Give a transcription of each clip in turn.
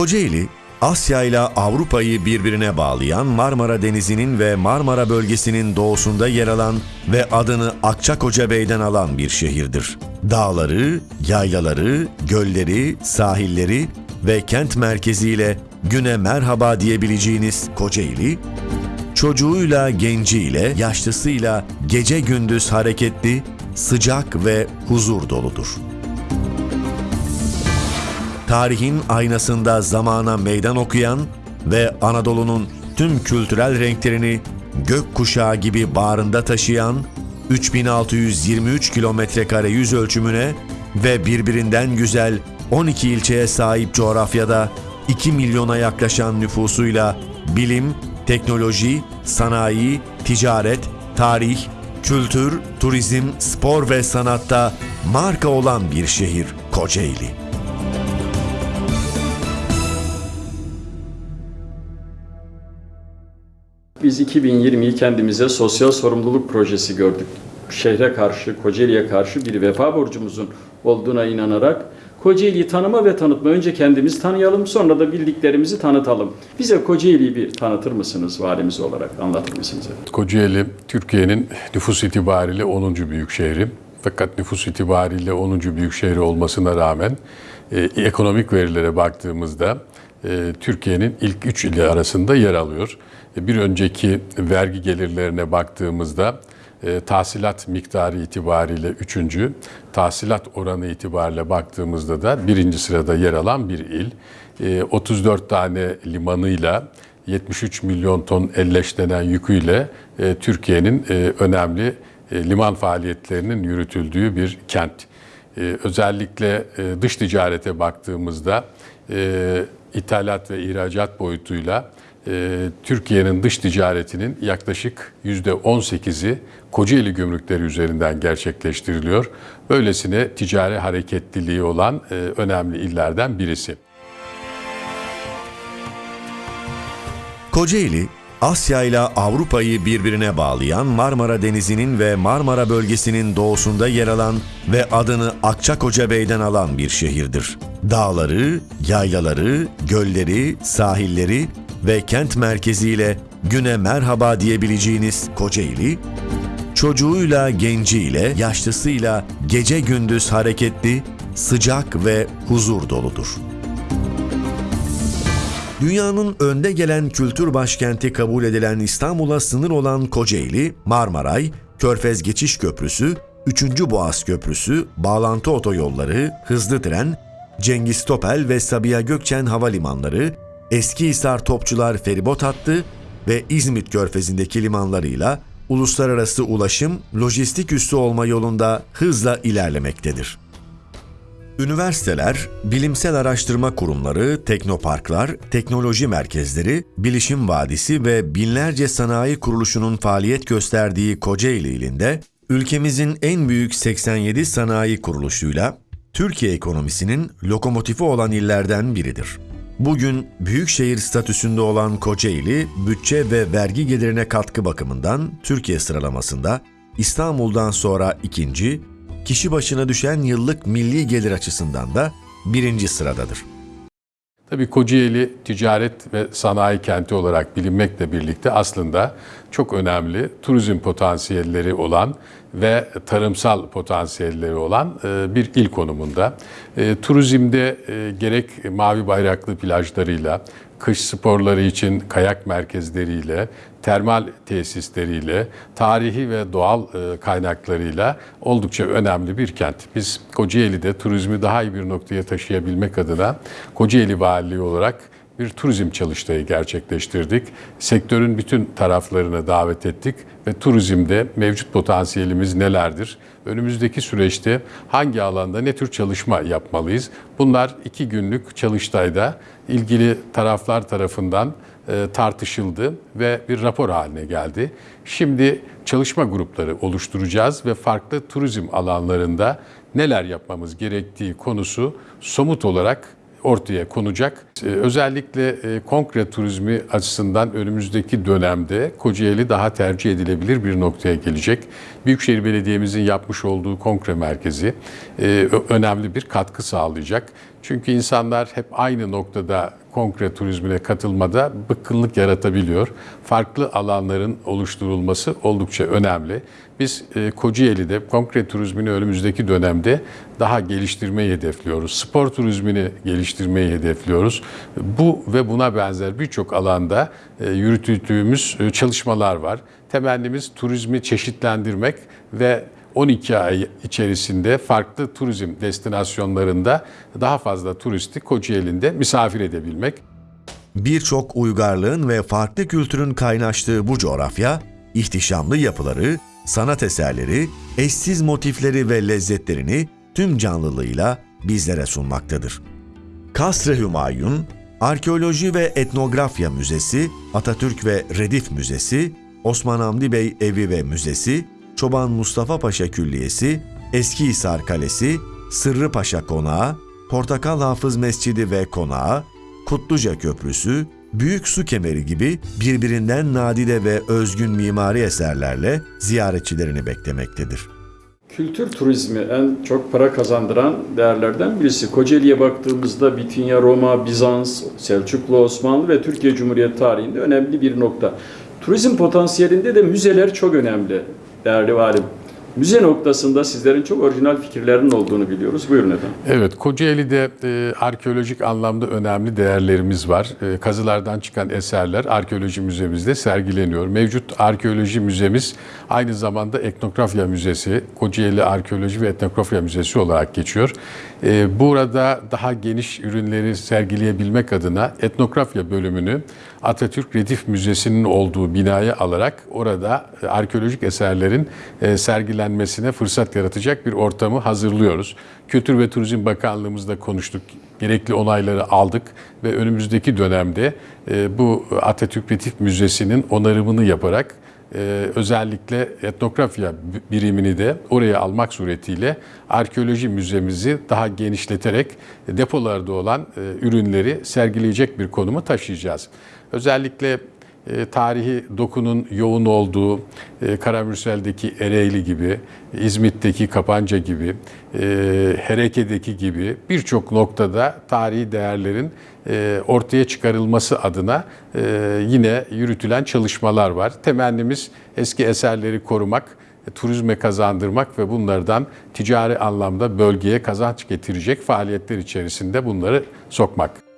Kocaeli, Asya ile Avrupa'yı birbirine bağlayan Marmara Denizi'nin ve Marmara bölgesinin doğusunda yer alan ve adını Akçakoca Bey'den alan bir şehirdir. Dağları, yaylaları, gölleri, sahilleri ve kent merkeziyle güne merhaba diyebileceğiniz Kocaeli, çocuğuyla, genciyle, yaşlısıyla gece gündüz hareketli, sıcak ve huzur doludur. Tarihin aynasında zamana meydan okuyan ve Anadolu'nun tüm kültürel renklerini gök kuşağı gibi bağrında taşıyan 3623 kilometre kare yüz ölçümüne ve birbirinden güzel 12 ilçeye sahip coğrafyada 2 milyona yaklaşan nüfusuyla bilim, teknoloji, sanayi, ticaret, tarih, kültür, turizm, spor ve sanatta marka olan bir şehir Kocaeli. Biz 2020'yi kendimize sosyal sorumluluk projesi gördük. Şehre karşı, Kocaeli'ye karşı bir vefa borcumuzun olduğuna inanarak Kocaeli'yi tanıma ve tanıtma. Önce kendimizi tanıyalım, sonra da bildiklerimizi tanıtalım. Bize Kocaeli'yi bir tanıtır mısınız valimiz olarak, anlatır mısınız? Kocaeli Türkiye'nin nüfus itibariyle 10. büyük şehri. Fakat nüfus itibariyle 10. büyük şehri olmasına rağmen e, ekonomik verilere baktığımızda Türkiye'nin ilk 3 ili arasında yer alıyor. E, bir önceki vergi gelirlerine baktığımızda e, tahsilat miktarı itibariyle 3. tahsilat oranı itibariyle baktığımızda da birinci sırada yer alan bir il. E, 34 tane limanıyla 73 milyon ton elleşlenen yüküyle e, Türkiye'nin e, önemli e, liman faaliyetlerinin yürütüldüğü bir kent. E, özellikle e, dış ticarete baktığımızda e, ithalat ve ihracat boyutuyla e, Türkiye'nin dış ticaretinin yaklaşık %18'i Kocaeli gümrükleri üzerinden gerçekleştiriliyor. Böylesine ticari hareketliliği olan e, önemli illerden birisi. Kocaeli, Asya ile Avrupa'yı birbirine bağlayan Marmara Denizi'nin ve Marmara bölgesinin doğusunda yer alan ve adını Akçakoca Bey'den alan bir şehirdir. Dağları, yaylaları, gölleri, sahilleri ve kent merkeziyle güne merhaba diyebileceğiniz Kocaeli, çocuğuyla, genciyle, yaşlısıyla gece gündüz hareketli, sıcak ve huzur doludur. Dünyanın önde gelen kültür başkenti kabul edilen İstanbul'a sınır olan Kocaeli, Marmaray, Körfez Geçiş Köprüsü, 3. Boğaz Köprüsü, bağlantı otoyolları, hızlı tren, Cengiz Topel ve Sabiha Gökçen havalimanları, Eskihisar Topçular feribot hattı ve İzmit Körfezi'ndeki limanlarıyla uluslararası ulaşım, lojistik üssü olma yolunda hızla ilerlemektedir. Üniversiteler, bilimsel araştırma kurumları, teknoparklar, teknoloji merkezleri, bilişim vadisi ve binlerce sanayi kuruluşunun faaliyet gösterdiği Kocaeli ilinde, ülkemizin en büyük 87 sanayi kuruluşuyla Türkiye ekonomisinin lokomotifi olan illerden biridir. Bugün büyükşehir statüsünde olan Kocaeli, bütçe ve vergi gelirine katkı bakımından Türkiye sıralamasında İstanbul'dan sonra ikinci, kişi başına düşen yıllık milli gelir açısından da birinci sıradadır. Tabii Kocaeli ticaret ve sanayi kenti olarak bilinmekle birlikte aslında çok önemli turizm potansiyelleri olan ve tarımsal potansiyelleri olan e, bir il konumunda. E, Turizmde e, gerek mavi bayraklı plajlarıyla, kış sporları için kayak merkezleriyle, termal tesisleriyle, tarihi ve doğal kaynaklarıyla oldukça önemli bir kent. Biz Kocaeli'de turizmi daha iyi bir noktaya taşıyabilmek adına Kocaeli Valiliği olarak bir turizm çalıştayı gerçekleştirdik. Sektörün bütün taraflarını davet ettik ve turizmde mevcut potansiyelimiz nelerdir? Önümüzdeki süreçte hangi alanda ne tür çalışma yapmalıyız? Bunlar iki günlük çalıştayda ilgili taraflar tarafından e, tartışıldı ve bir rapor haline geldi. Şimdi çalışma grupları oluşturacağız ve farklı turizm alanlarında neler yapmamız gerektiği konusu somut olarak ortaya konacak. Ee, Özellikle e, kongre turizmi açısından önümüzdeki dönemde Kocaeli daha tercih edilebilir bir noktaya gelecek. Büyükşehir Belediye'mizin yapmış olduğu kongre merkezi e, önemli bir katkı sağlayacak. Çünkü insanlar hep aynı noktada konkre turizmine katılmada bıkkınlık yaratabiliyor. Farklı alanların oluşturulması oldukça önemli. Biz e, Kocaeli'de konkre turizmini önümüzdeki dönemde daha geliştirmeyi hedefliyoruz. Spor turizmini geliştirmeyi hedefliyoruz. Bu ve buna benzer birçok alanda e, e, çalışmalar var. Temennimiz turizmi çeşitlendirmek ve 12 ay içerisinde farklı turizm destinasyonlarında daha fazla turisti Kocaeli'nde misafir edebilmek. Birçok uygarlığın ve farklı kültürün kaynaştığı bu coğrafya, ihtişamlı yapıları, sanat eserleri, eşsiz motifleri ve lezzetlerini tüm canlılığıyla bizlere sunmaktadır. Kasr-ı Hümayun, Arkeoloji ve Etnografya Müzesi, Atatürk ve Redif Müzesi, Osman Hamdi Bey Evi ve Müzesi, Çoban Mustafa Paşa Külliyesi, Eskihisar Kalesi, Sırrı Paşa Konağı, Portakal Hafız Mescidi ve Konağı, Kutluca Köprüsü, Büyük Su Kemeri gibi birbirinden nadide ve özgün mimari eserlerle ziyaretçilerini beklemektedir. Kültür turizmi en çok para kazandıran değerlerden birisi. Kocaeli'ye baktığımızda Bitinya, Roma, Bizans, Selçuklu, Osmanlı ve Türkiye Cumhuriyeti tarihinde önemli bir nokta. Turizm potansiyelinde de müzeler çok önemli değerli valim. Müze noktasında sizlerin çok orijinal fikirlerin olduğunu biliyoruz. Buyurun efendim. Evet, Kocaeli'de e, arkeolojik anlamda önemli değerlerimiz var. E, kazılardan çıkan eserler arkeoloji müzemizde sergileniyor. Mevcut arkeoloji müzemiz aynı zamanda etnografya müzesi, Kocaeli Arkeoloji ve Etnografya Müzesi olarak geçiyor. E, burada daha geniş ürünleri sergileyebilmek adına etnografya bölümünü Atatürk Redif Müzesi'nin olduğu binaya alarak orada e, arkeolojik eserlerin e, sergilenmesine fırsat yaratacak bir ortamı hazırlıyoruz. Kültür ve Turizm Bakanlığımızda konuştuk. Gerekli onayları aldık ve önümüzdeki dönemde e, bu Atatürk Redif Müzesi'nin onarımını yaparak özellikle etnografya birimini de oraya almak suretiyle arkeoloji müzemizi daha genişleterek depolarda olan ürünleri sergileyecek bir konumu taşıyacağız. Özellikle e, tarihi dokunun yoğun olduğu e, Karamürsel'deki Ereğli gibi, İzmit'teki Kapanca gibi, e, Hereke'deki gibi birçok noktada tarihi değerlerin e, ortaya çıkarılması adına e, yine yürütülen çalışmalar var. Temennimiz eski eserleri korumak, e, turizme kazandırmak ve bunlardan ticari anlamda bölgeye kazanç getirecek faaliyetler içerisinde bunları sokmak.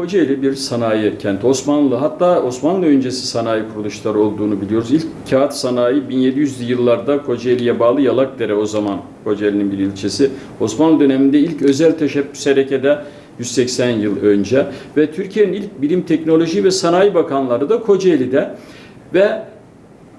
Kocaeli bir sanayi kenti. Osmanlı hatta Osmanlı öncesi sanayi kuruluşları olduğunu biliyoruz. İlk kağıt sanayi 1700'lü yıllarda Kocaeli'ye bağlı Yalakdere o zaman Kocaeli'nin bir ilçesi. Osmanlı döneminde ilk özel teşebbüs harekede 180 yıl önce ve Türkiye'nin ilk bilim, teknoloji ve sanayi bakanları da Kocaeli'de ve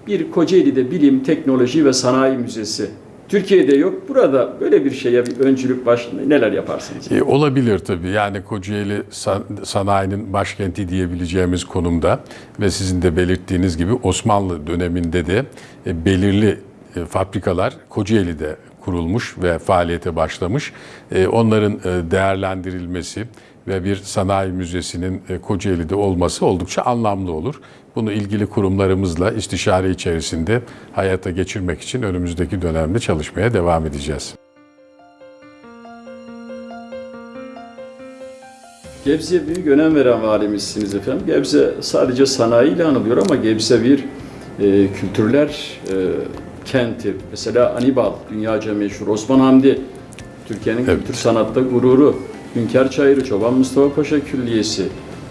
bir Kocaeli'de bilim, teknoloji ve sanayi müzesi Türkiye'de yok. Burada böyle bir şeye bir öncülük baş neler yaparsınız? E, olabilir tabii. Yani Kocaeli san, sanayinin başkenti diyebileceğimiz konumda ve sizin de belirttiğiniz gibi Osmanlı döneminde de e, belirli e, fabrikalar Kocaeli'de kurulmuş ve faaliyete başlamış. E, onların e, değerlendirilmesi ve bir sanayi müzesinin e, Kocaeli'de olması oldukça anlamlı olur. Bunu ilgili kurumlarımızla istişare içerisinde hayata geçirmek için önümüzdeki dönemde çalışmaya devam edeceğiz. Gebze'ye büyük önem veren valimizsiniz efendim. Gebze sadece sanayiyle anılıyor ama Gebze bir e, kültürler e, kenti. Mesela Anibal, dünyaca meşhur. Osman Hamdi, Türkiye'nin evet. kültür sanatta gururu. Hünkar Çayırı, Çoban Mustafa Paşa Külliyesi,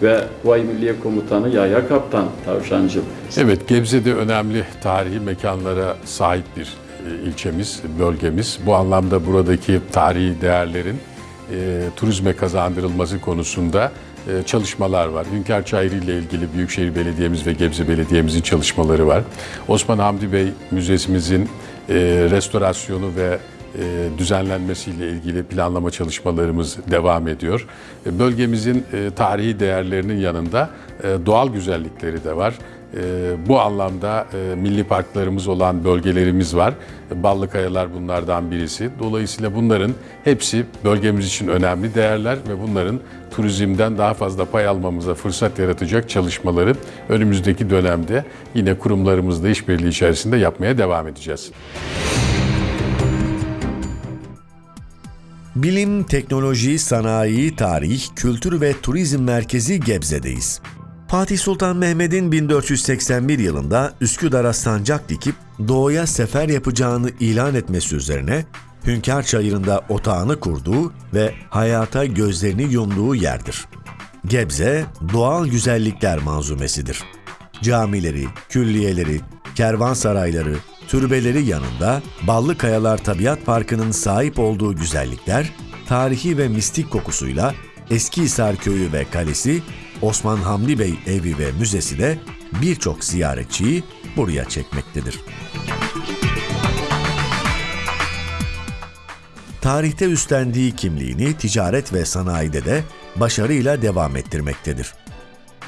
ve Vay Milliye Komutanı Yahya Kaptan Tavşancı. Evet, Gebze'de önemli tarihi mekanlara sahip bir e, ilçemiz, bölgemiz. Bu anlamda buradaki tarihi değerlerin e, turizme kazandırılması konusunda e, çalışmalar var. Hünkar Çayırı ile ilgili Büyükşehir Belediye'miz ve Gebze Belediye'mizin çalışmaları var. Osman Hamdi Bey Müzesimizin e, restorasyonu ve düzenlenmesiyle ilgili planlama çalışmalarımız devam ediyor. E, Bölgemizin e, tarihi değerlerinin yanında e, doğal güzellikleri de var. E, Bu anlamda e, milli parklarımız olan bölgelerimiz var. Ballı Kayalar bunlardan birisi. Dolayısıyla bunların hepsi bölgemiz için önemli değerler ve bunların turizmden daha fazla pay almamıza fırsat yaratacak çalışmaları önümüzdeki dönemde yine kurumlarımızla işbirliği içerisinde yapmaya devam edeceğiz. Bilim, teknoloji, sanayi, tarih, kültür ve turizm merkezi Gebze'deyiz. Fatih Sultan Mehmet'in 1481 yılında Üsküdar'a sancak dikip doğuya sefer yapacağını ilan etmesi üzerine Hünkar Çayırı'nda otağını kurduğu ve hayata gözlerini yumduğu yerdir. Gebze, doğal güzellikler manzumesidir. Camileri, külliyeleri, kervansarayları, türbeleri yanında Ballı Kayalar Tabiat Parkı'nın sahip olduğu güzellikler, tarihi ve mistik kokusuyla Eskihisar Köyü ve Kalesi, Osman Hamdi Bey evi ve müzesi de birçok ziyaretçiyi buraya çekmektedir. Tarihte üstlendiği kimliğini ticaret ve sanayide de başarıyla devam ettirmektedir.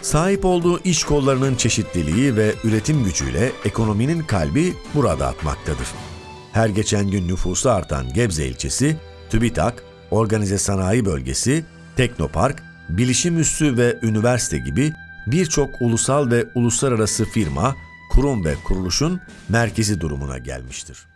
Sahip olduğu iş kollarının çeşitliliği ve üretim gücüyle ekonominin kalbi burada atmaktadır. Her geçen gün nüfusu artan Gebze ilçesi, TÜBİTAK, Organize Sanayi Bölgesi, Teknopark, Bilişim Üssü ve üniversite gibi birçok ulusal ve uluslararası firma, kurum ve kuruluşun merkezi durumuna gelmiştir.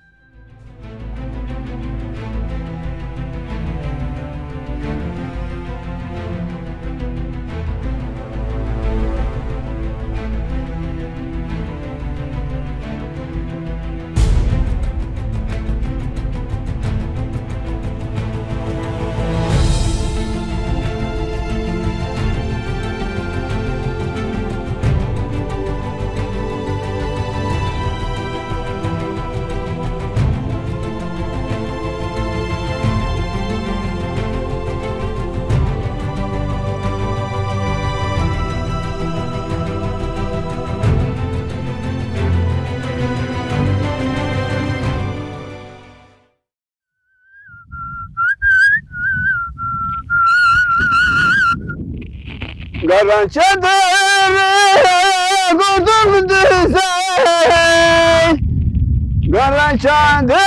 Karan çadırı kurdum düzen. Karan çadırı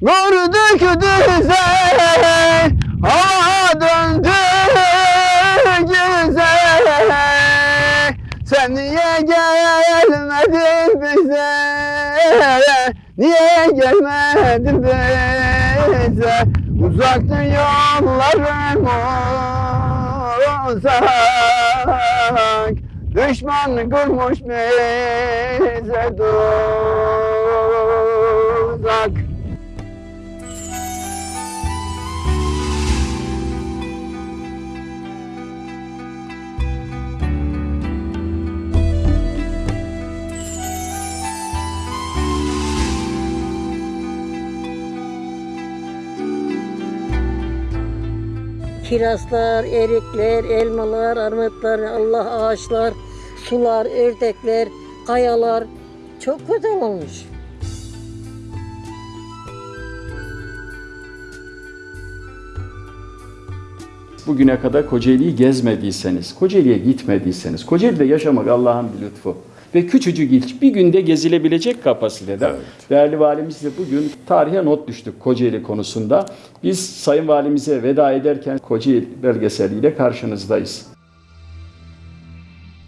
kurduk düzen. Hava döndü güzel. Sen niye gelmedin bize? Niye gelmedin bize? Uzaktı yollarım uzak Düşman kurmuş bize tuzak Kirazlar, erikler, elmalar, armutlar, Allah ağaçlar, sular, ördekler, kayalar çok güzel olmuş. Bugüne kadar Kocaeli'yi gezmediyseniz, Kocaeli'ye gitmediyseniz, Kocaeli'de yaşamak Allah'ın bir lütfu. Ve küçücük ilç bir günde gezilebilecek kapasitede. Evet. Değerli valimizle bugün tarihe not düştük Kocaeli konusunda. Biz Sayın Valimize veda ederken Kocaeli belgeseliyle karşınızdayız.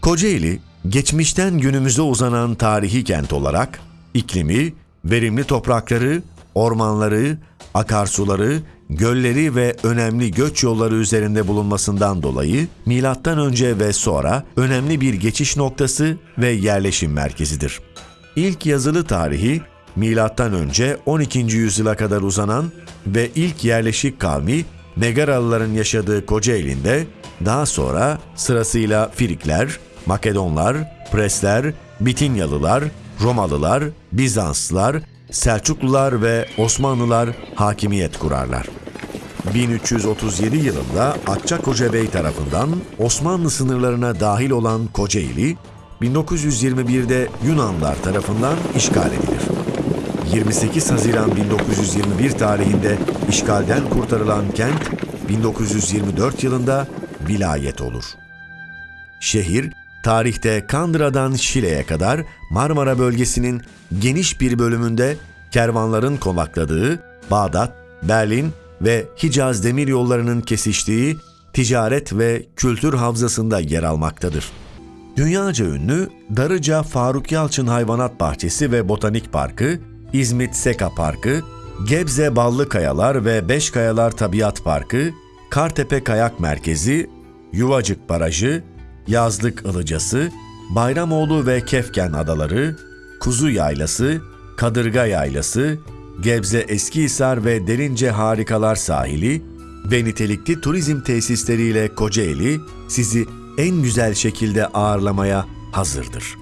Kocaeli, geçmişten günümüze uzanan tarihi kent olarak iklimi, verimli toprakları, ormanları, akarsuları, gölleri ve önemli göç yolları üzerinde bulunmasından dolayı milattan önce ve sonra önemli bir geçiş noktası ve yerleşim merkezidir. İlk yazılı tarihi milattan önce 12. yüzyıla kadar uzanan ve ilk yerleşik kavmi Megaralıların yaşadığı Kocaeli'nde daha sonra sırasıyla Firikler, Makedonlar, Presler, Bitinyalılar, Romalılar, Bizanslılar, Selçuklular ve Osmanlılar hakimiyet kurarlar. 1337 yılında Akçakoca Bey tarafından Osmanlı sınırlarına dahil olan Kocaeli, 1921'de Yunanlar tarafından işgal edilir. 28 Haziran 1921 tarihinde işgalden kurtarılan kent, 1924 yılında vilayet olur. Şehir, tarihte Kandıra'dan Şile'ye kadar Marmara bölgesinin geniş bir bölümünde kervanların konakladığı, Bağdat, Berlin ve Hicaz demiryollarının kesiştiği ticaret ve kültür havzasında yer almaktadır. Dünyaca ünlü Darıca Faruk Yalçın Hayvanat Bahçesi ve Botanik Parkı, İzmit Seka Parkı, Gebze Ballı Kayalar ve Beş Kayalar Tabiat Parkı, Kartepe Kayak Merkezi, Yuvacık Barajı, Yazlık Ilıcası, Bayramoğlu ve Kefken Adaları, Kuzu Yaylası, Kadırga Yaylası, Gebze Eskihisar ve Derince Harikalar Sahili ve nitelikli turizm tesisleriyle Kocaeli sizi en güzel şekilde ağırlamaya hazırdır.